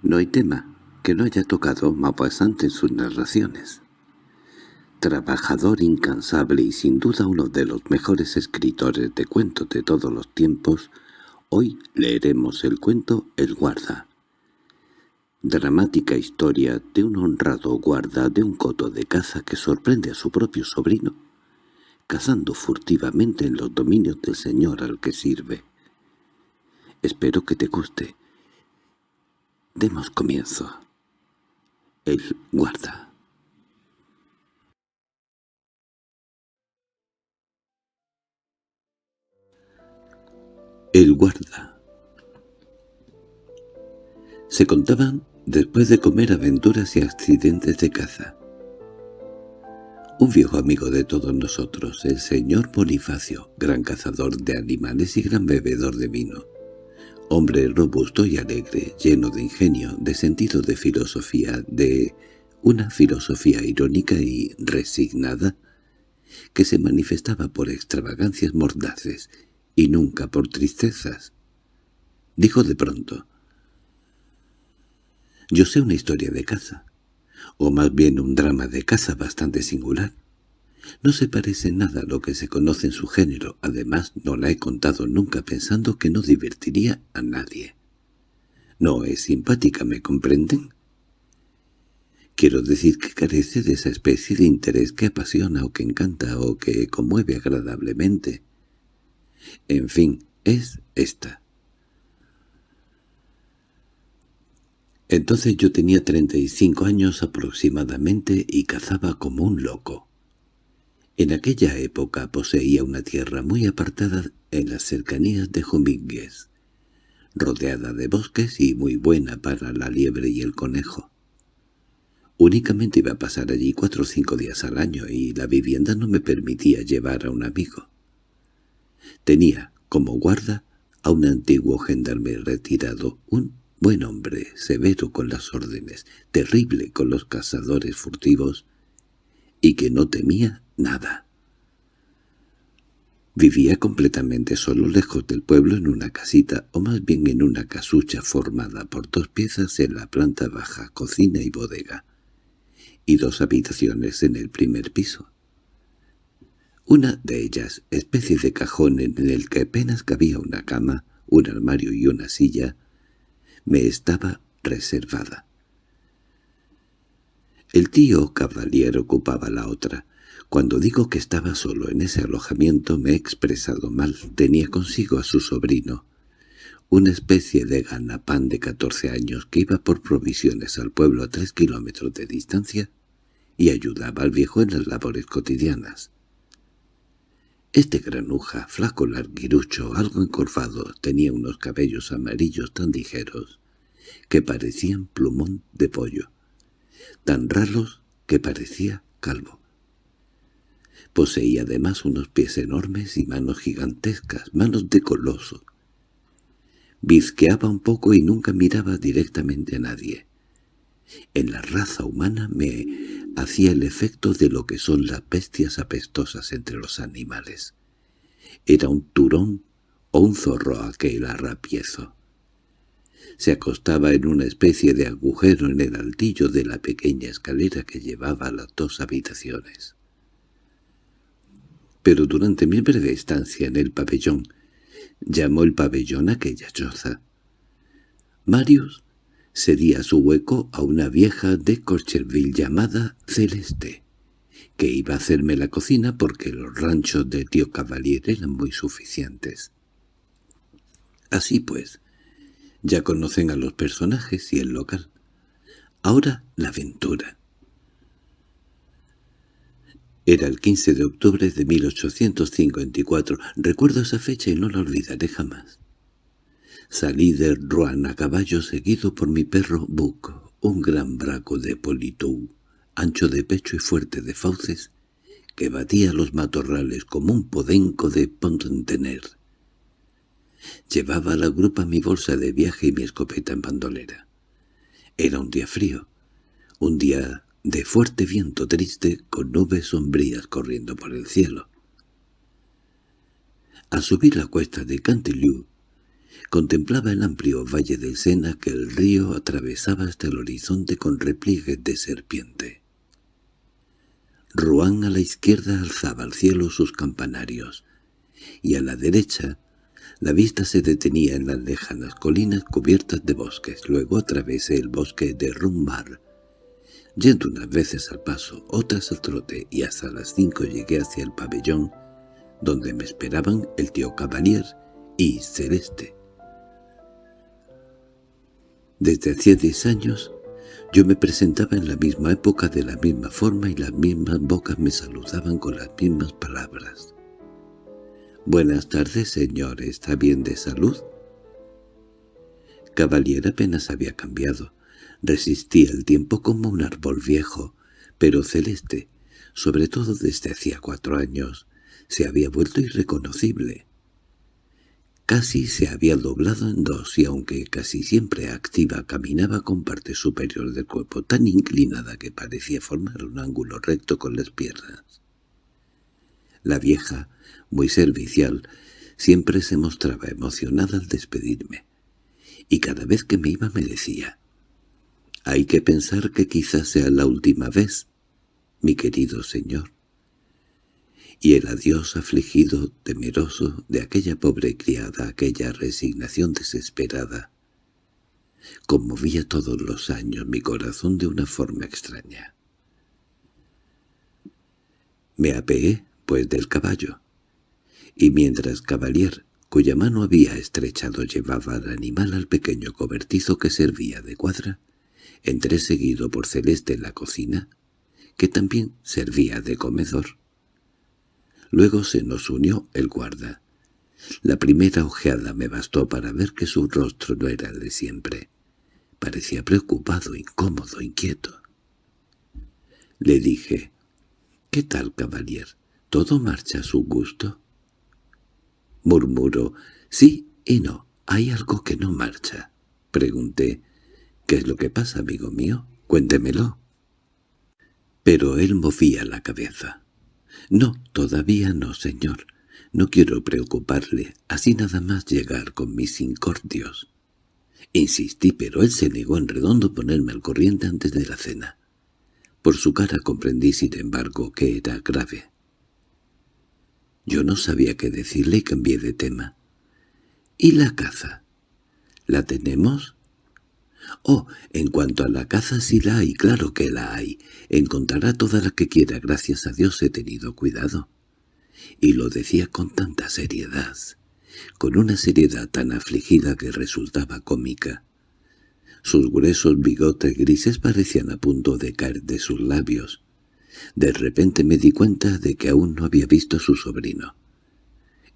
No hay tema que no haya tocado Maupassant en sus narraciones. Trabajador incansable y sin duda uno de los mejores escritores de cuentos de todos los tiempos, hoy leeremos el cuento El guarda. Dramática historia de un honrado guarda de un coto de caza que sorprende a su propio sobrino, cazando furtivamente en los dominios del señor al que sirve. Espero que te guste. Demos comienzo. El guarda. El guarda. Se contaban, después de comer aventuras y accidentes de caza. Un viejo amigo de todos nosotros, el señor Bonifacio, gran cazador de animales y gran bebedor de vino, Hombre robusto y alegre, lleno de ingenio, de sentido de filosofía, de una filosofía irónica y resignada, que se manifestaba por extravagancias mordaces y nunca por tristezas. Dijo de pronto, «Yo sé una historia de caza, o más bien un drama de caza bastante singular. No se parece nada a lo que se conoce en su género, además no la he contado nunca pensando que no divertiría a nadie. No es simpática, ¿me comprenden? Quiero decir que carece de esa especie de interés que apasiona o que encanta o que conmueve agradablemente. En fin, es esta. Entonces yo tenía treinta y cinco años aproximadamente y cazaba como un loco. En aquella época poseía una tierra muy apartada en las cercanías de Jomínguez, rodeada de bosques y muy buena para la liebre y el conejo. Únicamente iba a pasar allí cuatro o cinco días al año y la vivienda no me permitía llevar a un amigo. Tenía como guarda a un antiguo gendarme retirado, un buen hombre, severo con las órdenes, terrible con los cazadores furtivos, y que no temía nada. Vivía completamente solo lejos del pueblo en una casita, o más bien en una casucha formada por dos piezas en la planta baja, cocina y bodega, y dos habitaciones en el primer piso. Una de ellas, especie de cajón en el que apenas cabía una cama, un armario y una silla, me estaba reservada. El tío Cavalier ocupaba la otra. Cuando digo que estaba solo en ese alojamiento me he expresado mal. Tenía consigo a su sobrino, una especie de ganapán de catorce años que iba por provisiones al pueblo a tres kilómetros de distancia y ayudaba al viejo en las labores cotidianas. Este granuja, flaco larguirucho, algo encorvado, tenía unos cabellos amarillos tan ligeros que parecían plumón de pollo tan raros que parecía calvo. Poseía además unos pies enormes y manos gigantescas, manos de coloso. Vizqueaba un poco y nunca miraba directamente a nadie. En la raza humana me hacía el efecto de lo que son las bestias apestosas entre los animales. Era un turón o un zorro aquel arrapiezo se acostaba en una especie de agujero en el altillo de la pequeña escalera que llevaba a las dos habitaciones. Pero durante mi breve estancia en el pabellón, llamó el pabellón aquella choza. Marius cedía su hueco a una vieja de Corcherville llamada Celeste, que iba a hacerme la cocina porque los ranchos de tío Cavalier eran muy suficientes. Así pues, ya conocen a los personajes y el local. Ahora la aventura. Era el 15 de octubre de 1854. Recuerdo esa fecha y no la olvidaré jamás. Salí de Rouen a caballo seguido por mi perro Buck, un gran braco de Politou, ancho de pecho y fuerte de fauces, que batía los matorrales como un podenco de Pontener. Llevaba a la grupa mi bolsa de viaje y mi escopeta en bandolera. Era un día frío, un día de fuerte viento triste con nubes sombrías corriendo por el cielo. Al subir la cuesta de Cantelou, Contemplaba el amplio valle del Sena que el río atravesaba hasta el horizonte con repliegues de serpiente. Rouen a la izquierda alzaba al cielo sus campanarios, y a la derecha la vista se detenía en las lejanas colinas cubiertas de bosques. Luego atravesé el bosque de Rummar, yendo unas veces al paso, otras al trote, y hasta las cinco llegué hacia el pabellón, donde me esperaban el tío Cavalier y Celeste. Desde hacía diez años yo me presentaba en la misma época de la misma forma y las mismas bocas me saludaban con las mismas palabras. «Buenas tardes, señor. ¿Está bien de salud?» Cavalier apenas había cambiado. Resistía el tiempo como un árbol viejo, pero celeste, sobre todo desde hacía cuatro años, se había vuelto irreconocible. Casi se había doblado en dos y aunque casi siempre activa caminaba con parte superior del cuerpo tan inclinada que parecía formar un ángulo recto con las piernas. La vieja, muy servicial, siempre se mostraba emocionada al despedirme, y cada vez que me iba me decía «Hay que pensar que quizás sea la última vez, mi querido señor» y el adiós afligido, temeroso, de aquella pobre criada, aquella resignación desesperada, conmovía todos los años mi corazón de una forma extraña. Me apeé, pues, del caballo, y mientras Cavalier, cuya mano había estrechado, llevaba al animal al pequeño cobertizo que servía de cuadra, entré seguido por Celeste en la cocina, que también servía de comedor. Luego se nos unió el guarda. La primera ojeada me bastó para ver que su rostro no era el de siempre. Parecía preocupado, incómodo, inquieto. Le dije, «¿Qué tal, caballero? ¿Todo marcha a su gusto?» Murmuró, «Sí y no, hay algo que no marcha». Pregunté, «¿Qué es lo que pasa, amigo mío? Cuéntemelo». Pero él movía la cabeza. —No, todavía no, señor. No quiero preocuparle, así nada más llegar con mis incordios. Insistí, pero él se negó en redondo ponerme al corriente antes de la cena. Por su cara comprendí, sin embargo, que era grave. Yo no sabía qué decirle y cambié de tema. —¿Y la caza? ¿La tenemos? Oh, en cuanto a la caza sí la hay, claro que la hay. Encontrará toda la que quiera, gracias a Dios he tenido cuidado. Y lo decía con tanta seriedad, con una seriedad tan afligida que resultaba cómica. Sus gruesos bigotes grises parecían a punto de caer de sus labios. De repente me di cuenta de que aún no había visto a su sobrino.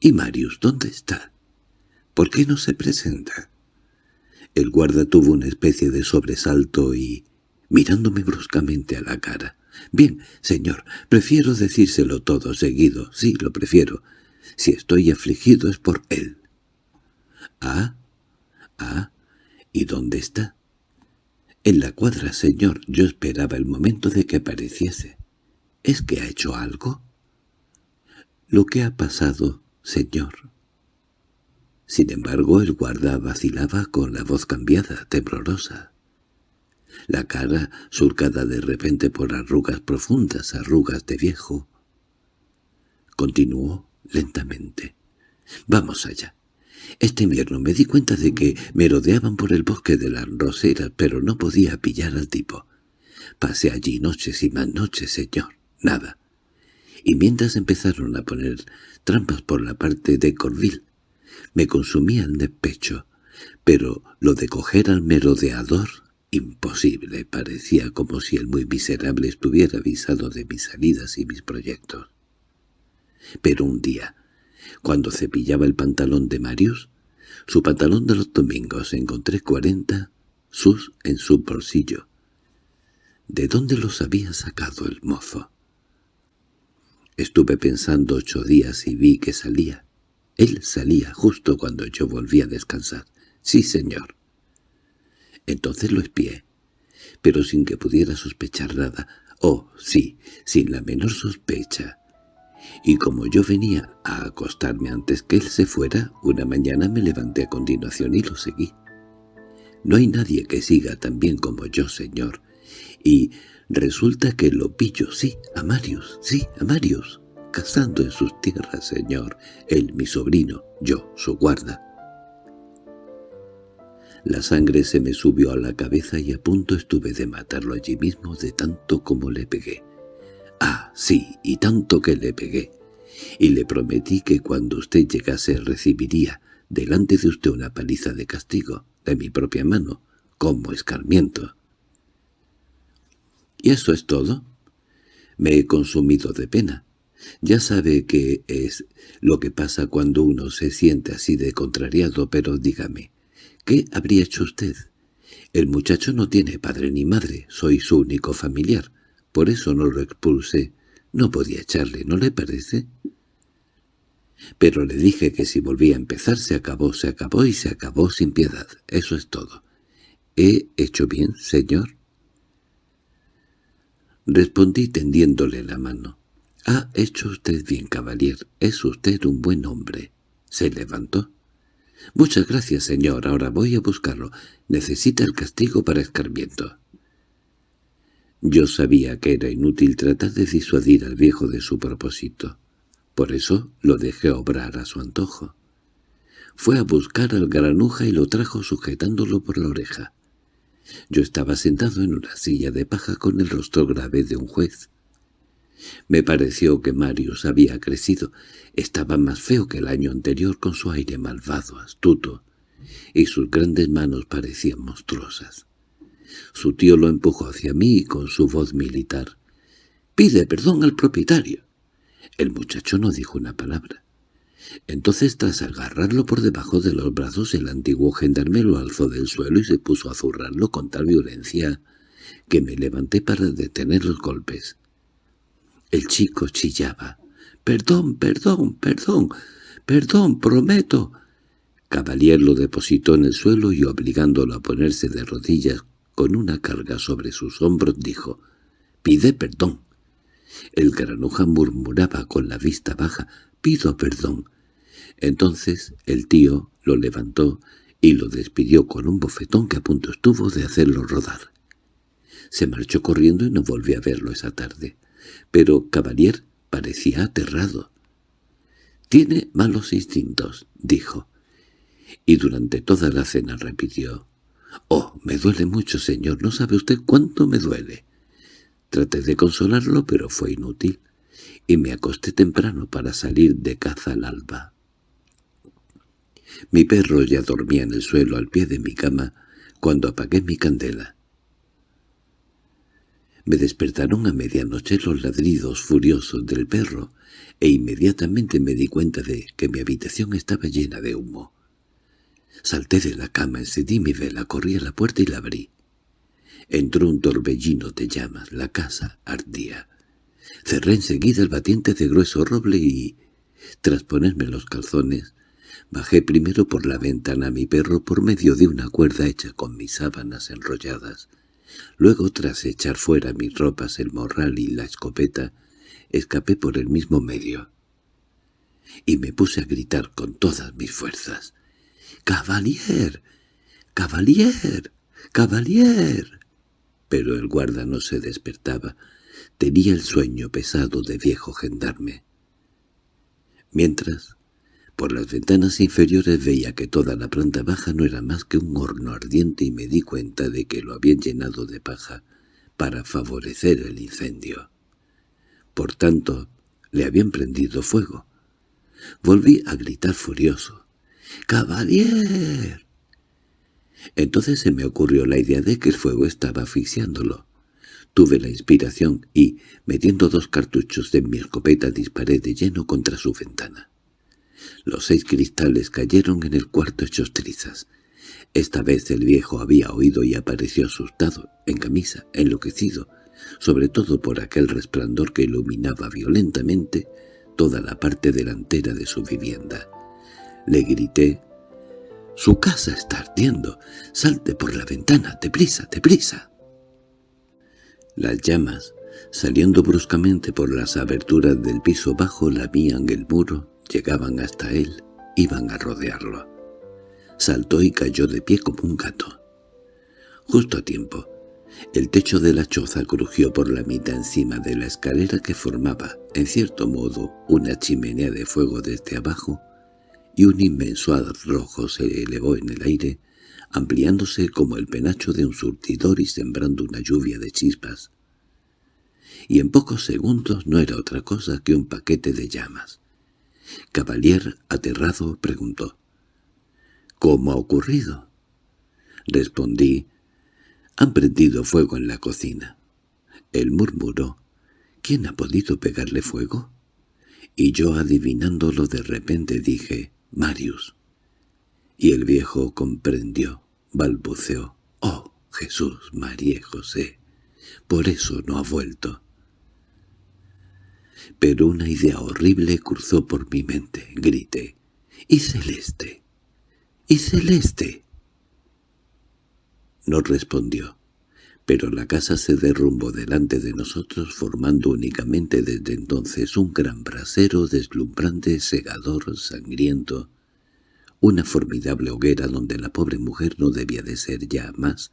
—¿Y Marius dónde está? ¿Por qué no se presenta? El guarda tuvo una especie de sobresalto y, mirándome bruscamente a la cara, «Bien, señor, prefiero decírselo todo seguido, sí, lo prefiero. Si estoy afligido es por él». «Ah, ah, ¿y dónde está?» «En la cuadra, señor. Yo esperaba el momento de que apareciese. ¿Es que ha hecho algo?» «Lo que ha pasado, señor», sin embargo, el guarda vacilaba con la voz cambiada, temblorosa. La cara surcada de repente por arrugas profundas, arrugas de viejo. Continuó lentamente. «Vamos allá. Este invierno me di cuenta de que me rodeaban por el bosque de las roseras, pero no podía pillar al tipo. Pasé allí noches y más noches, señor. Nada. Y mientras empezaron a poner trampas por la parte de Corville, me consumía el despecho, pero lo de coger al merodeador, imposible, parecía como si el muy miserable estuviera avisado de mis salidas y mis proyectos. Pero un día, cuando cepillaba el pantalón de Marius, su pantalón de los domingos, encontré cuarenta sus en su bolsillo. ¿De dónde los había sacado el mozo? Estuve pensando ocho días y vi que salía. Él salía justo cuando yo volví a descansar. —Sí, señor. Entonces lo espié, pero sin que pudiera sospechar nada. Oh, sí, sin la menor sospecha. y como yo venía a acostarme antes que él se fuera, una mañana me levanté a continuación y lo seguí. No hay nadie que siga tan bien como yo, señor, y resulta que lo pillo, sí, a Marius, sí, a Marius, cazando en sus tierras, señor, él, mi sobrino, yo, su guarda. La sangre se me subió a la cabeza y a punto estuve de matarlo allí mismo de tanto como le pegué. Ah, sí, y tanto que le pegué. Y le prometí que cuando usted llegase recibiría delante de usted una paliza de castigo, de mi propia mano, como escarmiento. ¿Y eso es todo? Me he consumido de pena. Ya sabe que es lo que pasa cuando uno se siente así de contrariado, pero dígame, ¿qué habría hecho usted? El muchacho no tiene padre ni madre, soy su único familiar. Por eso no lo expulsé. No podía echarle, ¿no le parece? Pero le dije que si volvía a empezar se acabó, se acabó y se acabó sin piedad. Eso es todo. ¿He hecho bien, señor? Respondí tendiéndole la mano. —Ha hecho usted bien, caballero. Es usted un buen hombre. Se levantó. —Muchas gracias, señor. Ahora voy a buscarlo. Necesita el castigo para escarmiento. Yo sabía que era inútil tratar de disuadir al viejo de su propósito. Por eso lo dejé obrar a su antojo. Fue a buscar al granuja y lo trajo sujetándolo por la oreja. Yo estaba sentado en una silla de paja con el rostro grave de un juez. Me pareció que Marius había crecido. Estaba más feo que el año anterior con su aire malvado, astuto, y sus grandes manos parecían monstruosas. Su tío lo empujó hacia mí con su voz militar. «¡Pide perdón al propietario!» El muchacho no dijo una palabra. Entonces, tras agarrarlo por debajo de los brazos, el antiguo gendarme lo alzó del suelo y se puso a zurrarlo con tal violencia que me levanté para detener los golpes. El chico chillaba. «¡Perdón, perdón, perdón! ¡Perdón, prometo!» Cavalier lo depositó en el suelo y obligándolo a ponerse de rodillas con una carga sobre sus hombros, dijo, «Pide perdón». El granuja murmuraba con la vista baja, «Pido perdón». Entonces el tío lo levantó y lo despidió con un bofetón que a punto estuvo de hacerlo rodar. Se marchó corriendo y no volvió a verlo esa tarde. Pero Cavalier parecía aterrado. «Tiene malos instintos», dijo. Y durante toda la cena repitió, «Oh, me duele mucho, señor, no sabe usted cuánto me duele». Traté de consolarlo, pero fue inútil, y me acosté temprano para salir de caza al alba. Mi perro ya dormía en el suelo al pie de mi cama cuando apagué mi candela. Me despertaron a medianoche los ladridos furiosos del perro, e inmediatamente me di cuenta de que mi habitación estaba llena de humo. Salté de la cama, encendí mi vela, corrí a la puerta y la abrí. Entró un torbellino de llamas, la casa ardía. Cerré enseguida el batiente de grueso roble y, tras ponerme los calzones, bajé primero por la ventana a mi perro por medio de una cuerda hecha con mis sábanas enrolladas. Luego, tras echar fuera mis ropas, el morral y la escopeta, escapé por el mismo medio. Y me puse a gritar con todas mis fuerzas. —¡Cavalier! ¡Cavalier! ¡Cavalier! Pero el guarda no se despertaba. Tenía el sueño pesado de viejo gendarme. Mientras, por las ventanas inferiores veía que toda la planta baja no era más que un horno ardiente y me di cuenta de que lo habían llenado de paja para favorecer el incendio. Por tanto, le habían prendido fuego. Volví a gritar furioso. —¡Caballero! Entonces se me ocurrió la idea de que el fuego estaba asfixiándolo. Tuve la inspiración y, metiendo dos cartuchos de mi escopeta, disparé de lleno contra su ventana. Los seis cristales cayeron en el cuarto hechos trizas. Esta vez el viejo había oído y apareció asustado, en camisa, enloquecido, sobre todo por aquel resplandor que iluminaba violentamente toda la parte delantera de su vivienda. Le grité. «¡Su casa está ardiendo! ¡Salte por la ventana! ¡Deprisa, deprisa!» Las llamas Saliendo bruscamente por las aberturas del piso bajo, lamían el muro, llegaban hasta él, iban a rodearlo. Saltó y cayó de pie como un gato. Justo a tiempo, el techo de la choza crujió por la mitad encima de la escalera que formaba, en cierto modo, una chimenea de fuego desde abajo, y un inmenso rojo se elevó en el aire, ampliándose como el penacho de un surtidor y sembrando una lluvia de chispas. Y en pocos segundos no era otra cosa que un paquete de llamas. Cavalier, aterrado, preguntó. —¿Cómo ha ocurrido? Respondí. —Han prendido fuego en la cocina. Él murmuró. —¿Quién ha podido pegarle fuego? Y yo, adivinándolo de repente, dije, Marius. Y el viejo comprendió, balbuceó, «Oh, Jesús, María José, por eso no ha vuelto». Pero una idea horrible cruzó por mi mente. Grité, «¡Y Celeste! ¡Y Celeste!» No respondió, pero la casa se derrumbó delante de nosotros formando únicamente desde entonces un gran brasero deslumbrante, segador, sangriento, una formidable hoguera donde la pobre mujer no debía de ser ya más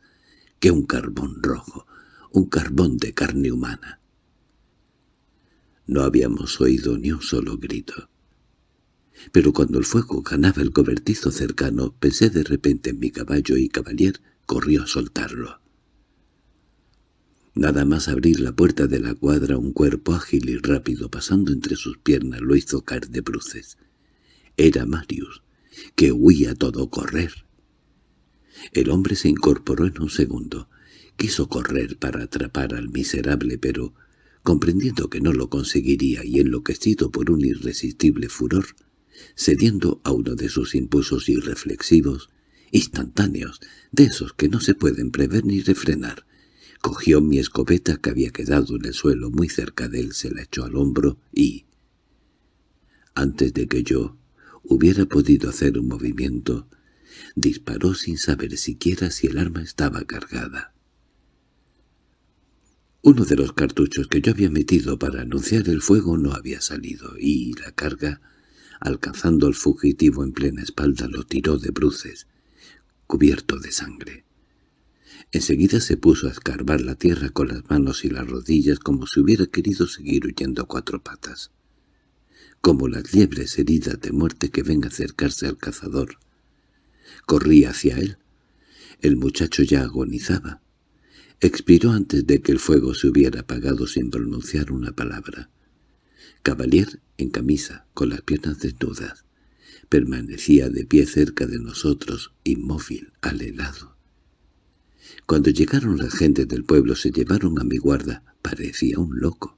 que un carbón rojo, un carbón de carne humana. No habíamos oído ni un solo grito. Pero cuando el fuego ganaba el cobertizo cercano, pensé de repente en mi caballo y Cavalier corrió a soltarlo. Nada más abrir la puerta de la cuadra un cuerpo ágil y rápido pasando entre sus piernas lo hizo caer de bruces. Era Marius, que huía todo correr. El hombre se incorporó en un segundo. Quiso correr para atrapar al miserable, pero, comprendiendo que no lo conseguiría y enloquecido por un irresistible furor, cediendo a uno de sus impulsos irreflexivos, instantáneos, de esos que no se pueden prever ni refrenar, cogió mi escopeta que había quedado en el suelo muy cerca de él, se la echó al hombro y, antes de que yo hubiera podido hacer un movimiento, disparó sin saber siquiera si el arma estaba cargada. Uno de los cartuchos que yo había metido para anunciar el fuego no había salido, y la carga, alcanzando al fugitivo en plena espalda, lo tiró de bruces, cubierto de sangre. Enseguida se puso a escarbar la tierra con las manos y las rodillas como si hubiera querido seguir huyendo a cuatro patas como las liebres heridas de muerte que ven acercarse al cazador. Corrí hacia él. El muchacho ya agonizaba. Expiró antes de que el fuego se hubiera apagado sin pronunciar una palabra. Cavalier, en camisa, con las piernas desnudas, permanecía de pie cerca de nosotros, inmóvil, al helado. Cuando llegaron las gentes del pueblo se llevaron a mi guarda. Parecía un loco.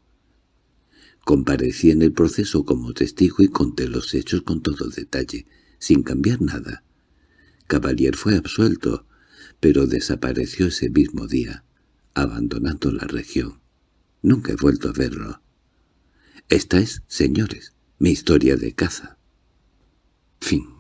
Comparecí en el proceso como testigo y conté los hechos con todo detalle, sin cambiar nada. Cavalier fue absuelto, pero desapareció ese mismo día, abandonando la región. Nunca he vuelto a verlo. Esta es, señores, mi historia de caza. Fin